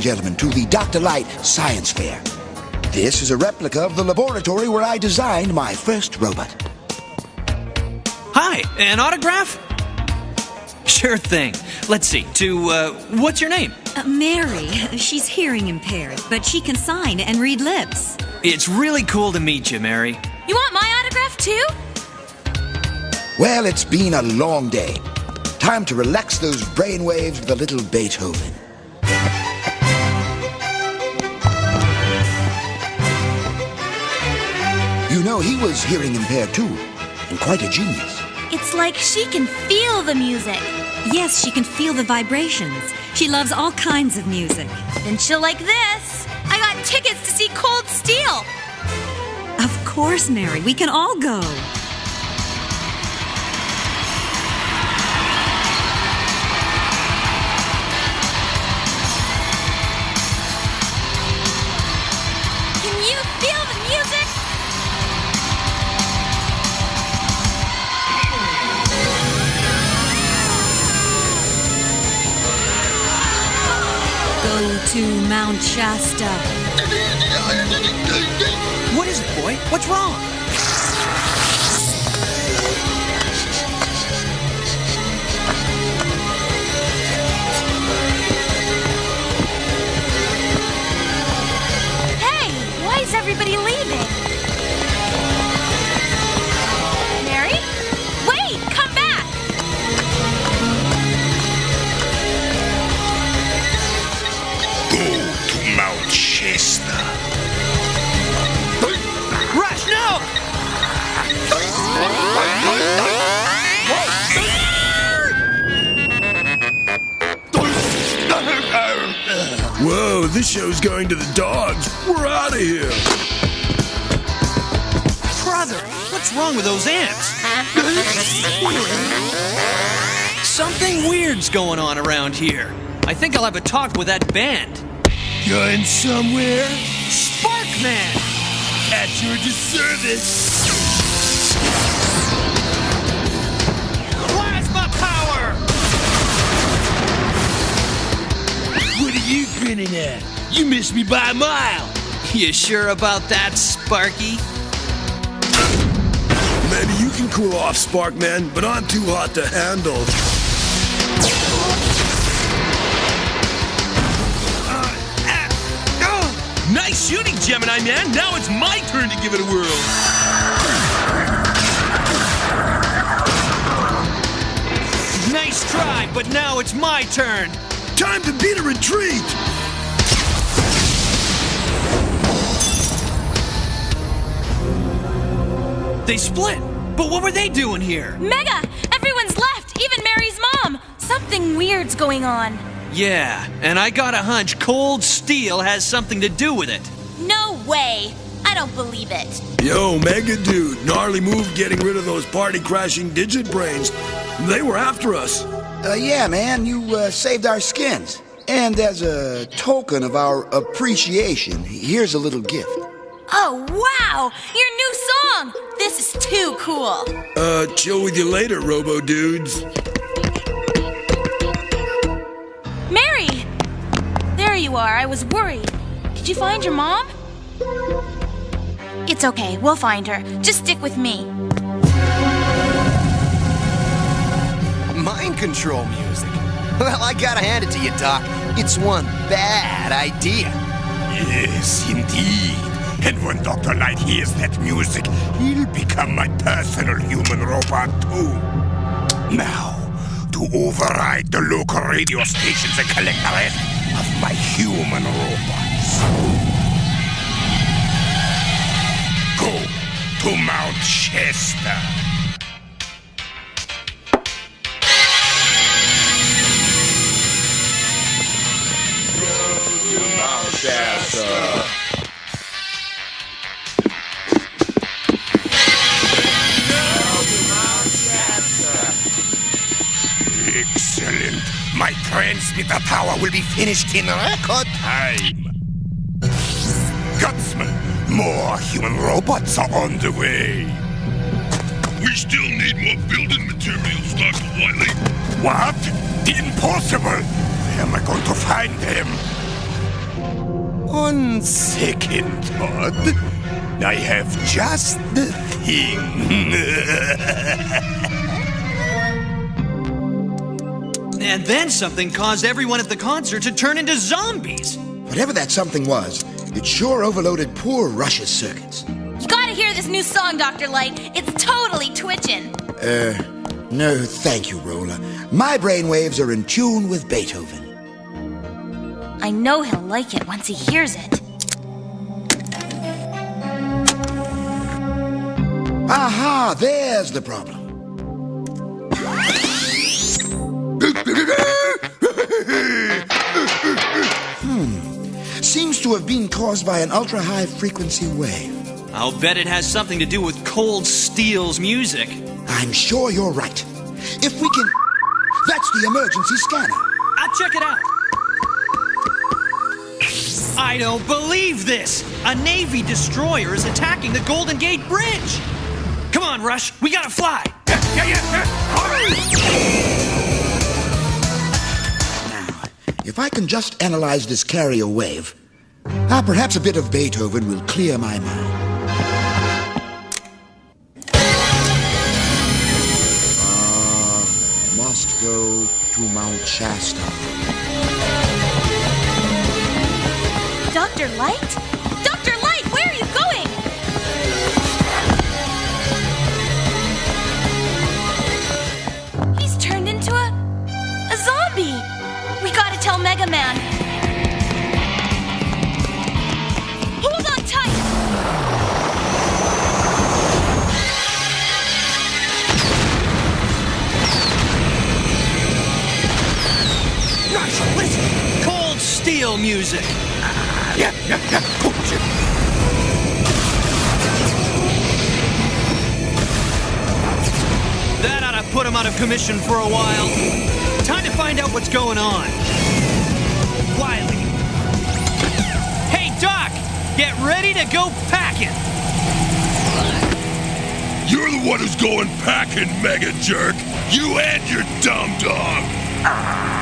and gentlemen, to the Dr. Light Science Fair. This is a replica of the laboratory where I designed my first robot. Hi, an autograph? Sure thing. Let's see. To, uh, what's your name? Uh, Mary, she's hearing impaired, but she can sign and read lips. It's really cool to meet you, Mary. You want my autograph too? Well, it's been a long day. Time to relax those brainwaves with a little Beethoven. He was hearing impaired too, and quite a genius. It's like she can feel the music. Yes, she can feel the vibrations. She loves all kinds of music. Then she'll like this. I got tickets to see Cold Steel. Of course, Mary, we can all go. To Mount Shasta. What is it, boy? What's wrong? Hey, why is everybody leaving? This show's going to the dogs. We're out of here. Brother, what's wrong with those ants? Something weird's going on around here. I think I'll have a talk with that band. Going somewhere? Sparkman! At your service. You at? You missed me by a mile. You sure about that, Sparky? Maybe you can cool off, Sparkman, but I'm too hot to handle. Uh, uh, oh! Nice shooting, Gemini Man. Now it's my turn to give it a whirl. Nice try, but now it's my turn. Time to beat a retreat. They split. But what were they doing here? Mega, everyone's left, even Mary's mom. Something weird's going on. Yeah, and I got a hunch Cold Steel has something to do with it. No way. I don't believe it. Yo, Mega Dude, gnarly move getting rid of those party crashing digit brains. They were after us. Uh, yeah, man, you uh, saved our skins. And as a token of our appreciation, here's a little gift. Oh, wow! Your new song! This is too cool. Uh, chill with you later, Robo Dudes. Mary! There you are. I was worried. Did you find your mom? It's okay. We'll find her. Just stick with me. Mind control music. Well, I gotta hand it to you, Doc. It's one bad idea. Yes, indeed. And when Dr. Light hears that music, he'll become my personal human robot too. Now, to override the local radio stations and collect the rest of my human robots. Go to Mount Shasta. My transmitter tower will be finished in record time. Gutsman, more human robots are on the way. We still need more building materials, Dr. Wily. What? Impossible! Where am I going to find them? On second thought, I have just the thing. And then something caused everyone at the concert to turn into zombies. Whatever that something was, it sure overloaded poor Rush's circuits. You gotta hear this new song, Dr. Light. It's totally twitching. Uh, no, thank you, Roller. My brainwaves are in tune with Beethoven. I know he'll like it once he hears it. Aha, there's the problem. Hmm. Seems to have been caused by an ultra high frequency wave. I'll bet it has something to do with Cold Steel's music. I'm sure you're right. If we can. That's the emergency scanner. I'll check it out. I don't believe this! A Navy destroyer is attacking the Golden Gate Bridge! Come on, Rush, we gotta fly! If I can just analyze this carrier wave, ah, perhaps a bit of Beethoven will clear my mind. Ah, must go to Mount Shasta. Dr. Light? Music! Yeah, yeah, yeah. Oh, shit. That ought to put him out of commission for a while. Time to find out what's going on. Wily. Hey, Doc! Get ready to go packing! You're the one who's going packing, mega jerk. You and your dumb dog. Ah.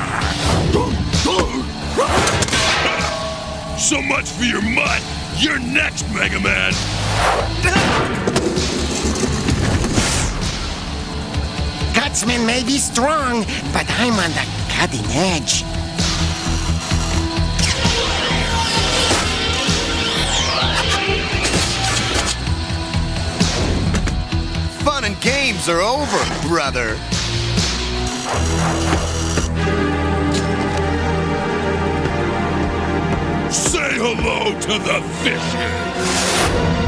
So much for your mutt. You're next, Mega Man. Gutsman may be strong, but I'm on the cutting edge. Fun and games are over, brother. Hello to the fishes.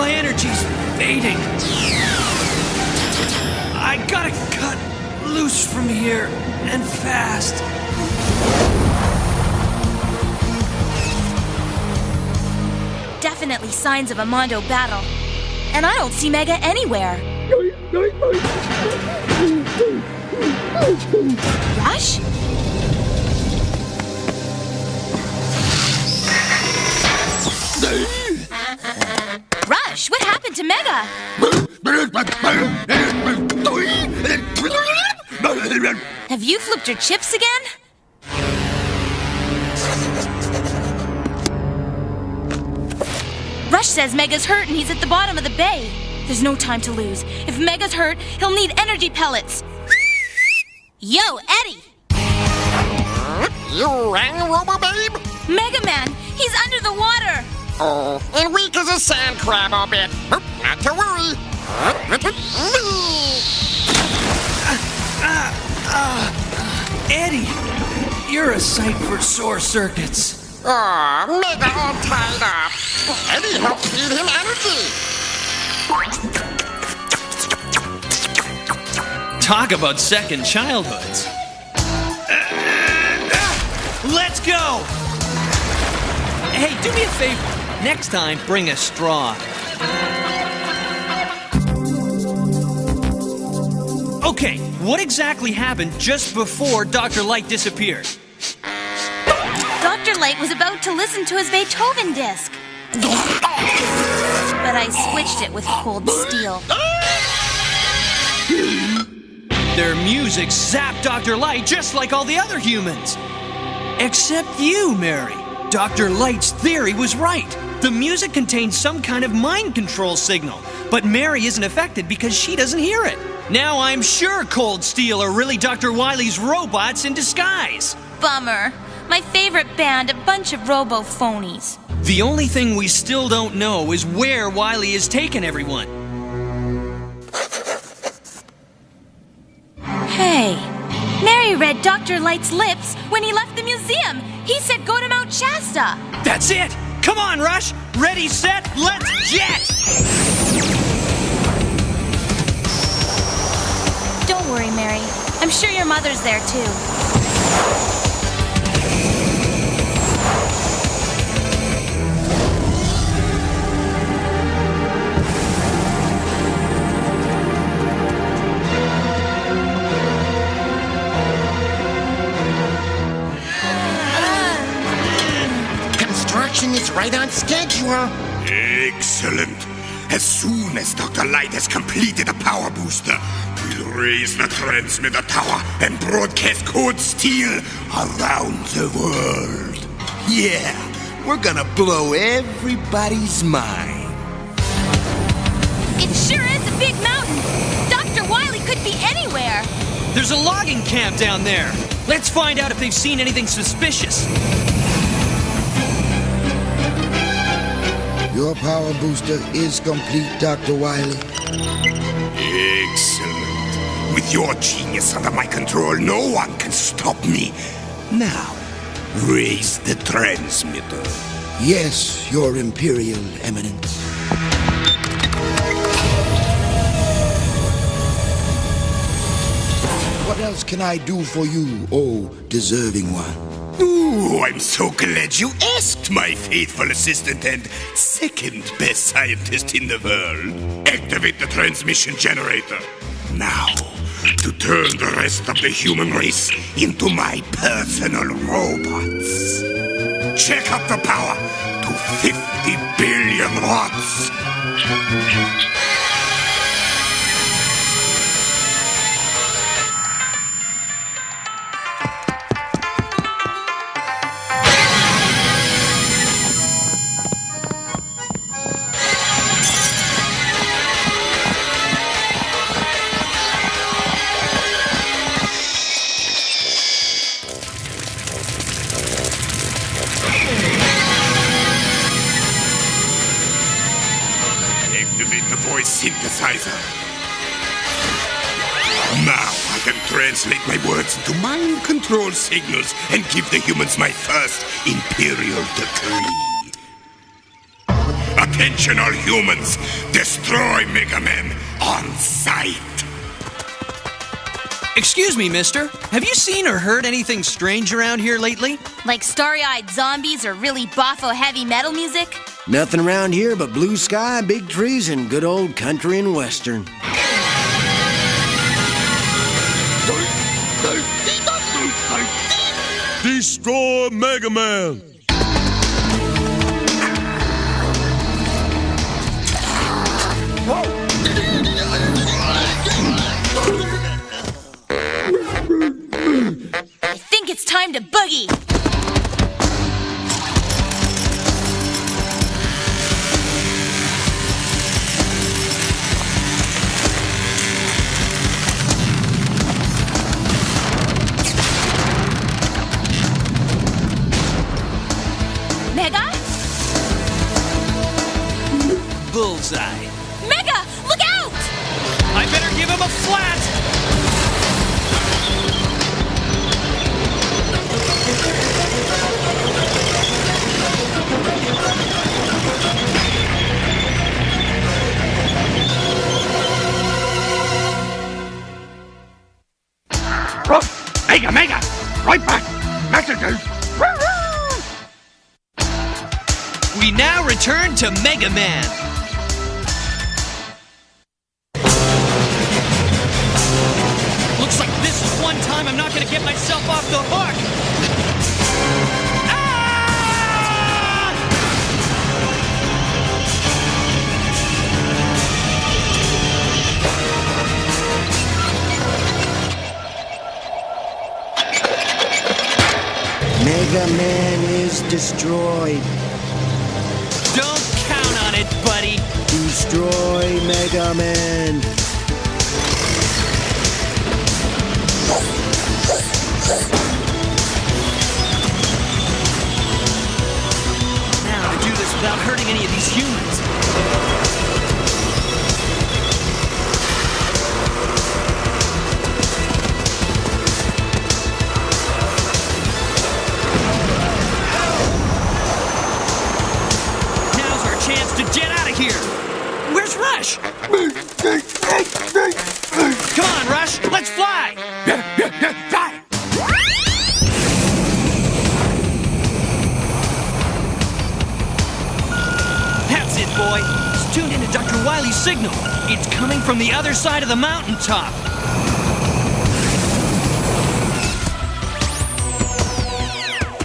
My energy's fading. I gotta cut loose from here and fast. Definitely signs of a Mondo battle. And I don't see Mega anywhere. Rush? Rush, what happened to Mega? Have you flipped your chips again? Rush says Mega's hurt and he's at the bottom of the bay. There's no time to lose. If Mega's hurt, he'll need energy pellets. Yo, Eddie! You rang, Robo Babe? Mega Man, he's under the water! Oh, and weak as a sand crab, I'll bet. Oop, Not to worry. Eddie, you're a sight for sore circuits. Ah, Aw, Mega all tied up. Eddie helped feed him energy. Talk about second childhoods. Let's go! Hey, do me a favor. Next time, bring a straw. Okay, what exactly happened just before Dr. Light disappeared? Dr. Light was about to listen to his Beethoven disc. But I switched it with cold steel. Their music zapped Dr. Light just like all the other humans. Except you, Mary. Dr. Light's theory was right. The music contains some kind of mind control signal, but Mary isn't affected because she doesn't hear it. Now I'm sure Cold Steel are really Dr. Wily's robots in disguise. Bummer. My favorite band, a bunch of robo phonies. The only thing we still don't know is where Wily has taken everyone. Hey, Mary read Dr. Light's lips when he left the museum. He said go to Mount Shasta. That's it! Come on, Rush! Ready, set, let's jet! Don't worry, Mary. I'm sure your mother's there too. Right on schedule. Excellent. As soon as Dr. Light has completed the power booster, we'll raise the transmitter tower and broadcast Cold Steel around the world. Yeah, we're gonna blow everybody's mind. It sure is a big mountain. Dr. Wily could be anywhere. There's a logging camp down there. Let's find out if they've seen anything suspicious. Your power booster is complete, Dr. Wily. Excellent. With your genius under my control, no one can stop me. Now, raise the transmitter. Yes, Your Imperial Eminence. What else can I do for you, oh deserving one? Ooh, I'm so glad you asked, my faithful assistant and second best scientist in the world. Activate the transmission generator. Now, to turn the rest of the human race into my personal robots. Check up the power to 50 billion watts. Translate my words into mind control signals and give the humans my first imperial decree. Attention, all humans! Destroy Mega Man on sight! Excuse me, mister. Have you seen or heard anything strange around here lately? Like starry eyed zombies or really boffo heavy metal music? Nothing around here but blue sky, big trees, and good old country and western. Destroy Mega Man. I think it's time to boogie. bullseye. Mega, look out! I better give him a flat! Oh, mega, mega! Right back! Messages! We now return to Mega Man. Mega Man is destroyed. Don't count on it, buddy. Destroy Mega Man. Now to do this without hurting any of these humans. Rush? Come on, Rush. Let's fly. That's it, boy. It's tuned into Dr. Wily's signal. It's coming from the other side of the mountaintop.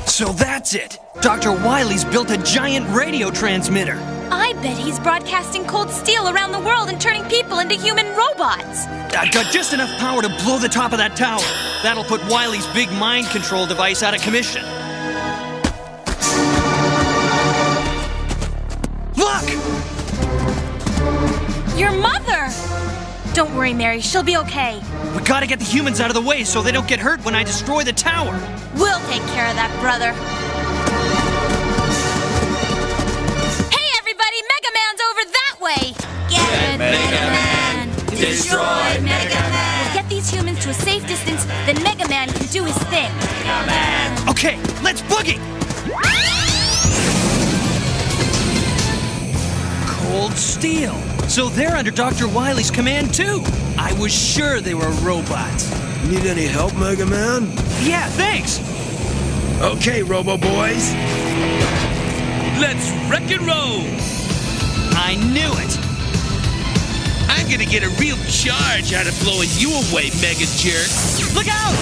So that's it. Dr. Wily's built a giant radio transmitter. I bet he's broadcasting cold steel around the world and turning people into human robots. I've got just enough power to blow the top of that tower. That'll put Wily's big mind control device out of commission. Look! Your mother! Don't worry, Mary. She'll be okay. We gotta get the humans out of the way so they don't get hurt when I destroy the tower. We'll take care of that, brother. Destroy Mega Man! We'll get these humans to a safe distance, then Mega Man can do his thing. Okay, let's boogie! Cold steel. So they're under Dr. Wily's command too. I was sure they were robots. Need any help, Mega Man? Yeah, thanks. Okay, Robo Boys. Let's wreck and roll! I knew it. I'm gonna get a real charge out of blowing you away, mega jerk. Look out!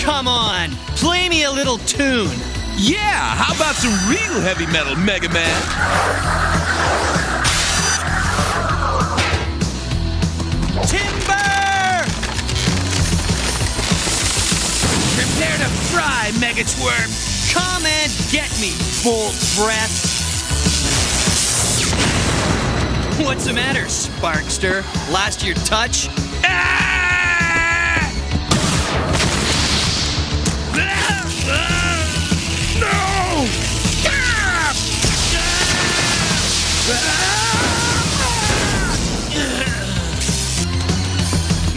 Come on, play me a little tune. Yeah, how about some real heavy metal, Mega Man? Timber! Prepare to fry, Mega Twerp! Come and get me, bolt breath. What's the matter, Sparkster? Last your touch? No!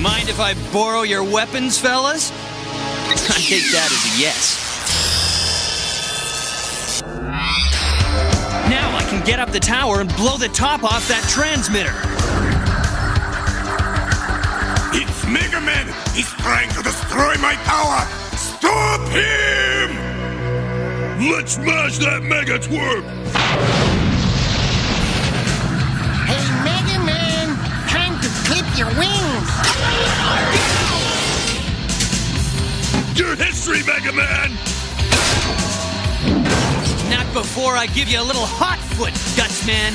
Mind if I borrow your weapons, fellas? I take that as a yes. Get up the tower and blow the top off that transmitter. It's Mega Man! He's trying to destroy my tower! Stop him! Let's smash that Mega Twerp! Hey, Mega Man, time to clip your wings. Your history, Mega Man! Before I give you a little hot foot, Gutsman.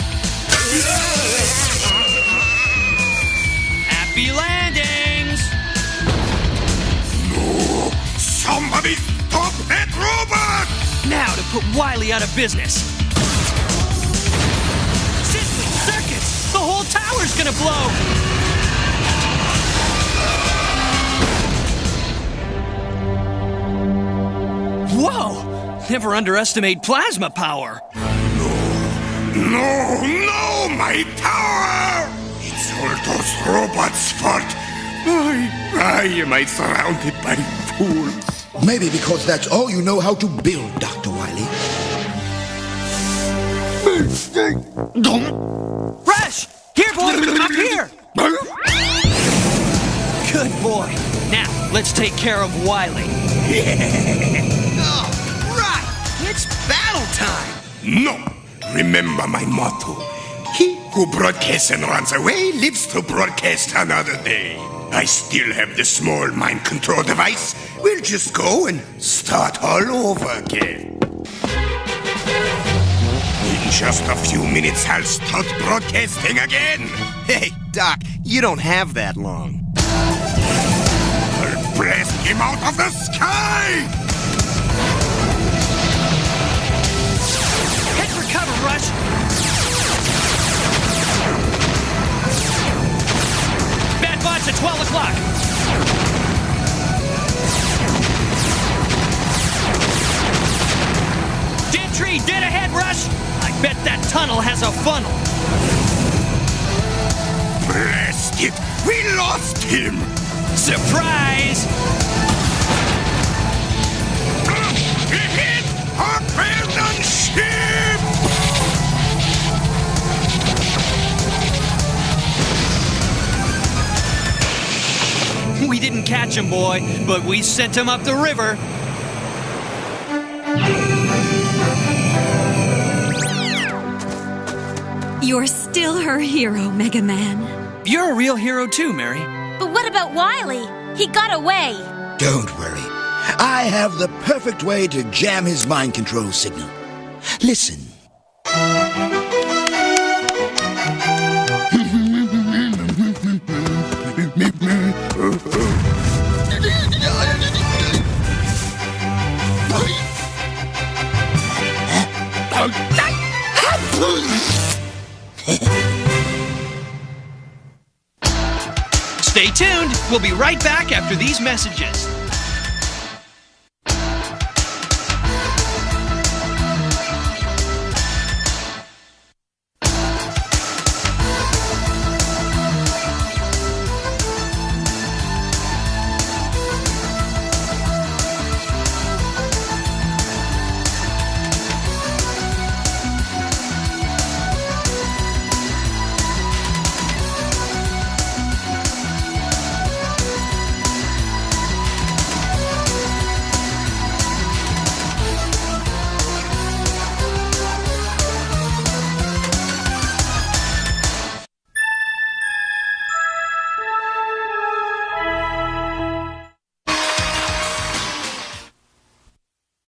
Happy landings! No! Somebody stop that robot! Now to put Wily out of business. Sizzling circuits! The whole tower's gonna blow! Whoa! Never underestimate plasma power. No, no, no, my power! It's all those robots' fault. Why, why am I surrounded by fools? Maybe because that's all you know how to build, Dr. Wily. Fresh! Here, boy! Up here! Good boy. Now, let's take care of Wily. No! Remember my motto. He who broadcasts and runs away lives to broadcast another day. I still have the small mind control device. We'll just go and start all over again. In just a few minutes, I'll start broadcasting again. Hey, Doc, you don't have that long. I'll blast him out of the sky! Has a funnel. Blast it! We lost him! Surprise! He hit abandoned ship! We didn't catch him, boy, but we sent him up the river. You're still her hero, Mega Man. You're a real hero too, Mary. But what about Wily? He got away. Don't worry. I have the perfect way to jam his mind control signal. Listen. Stay tuned. We'll be right back after these messages.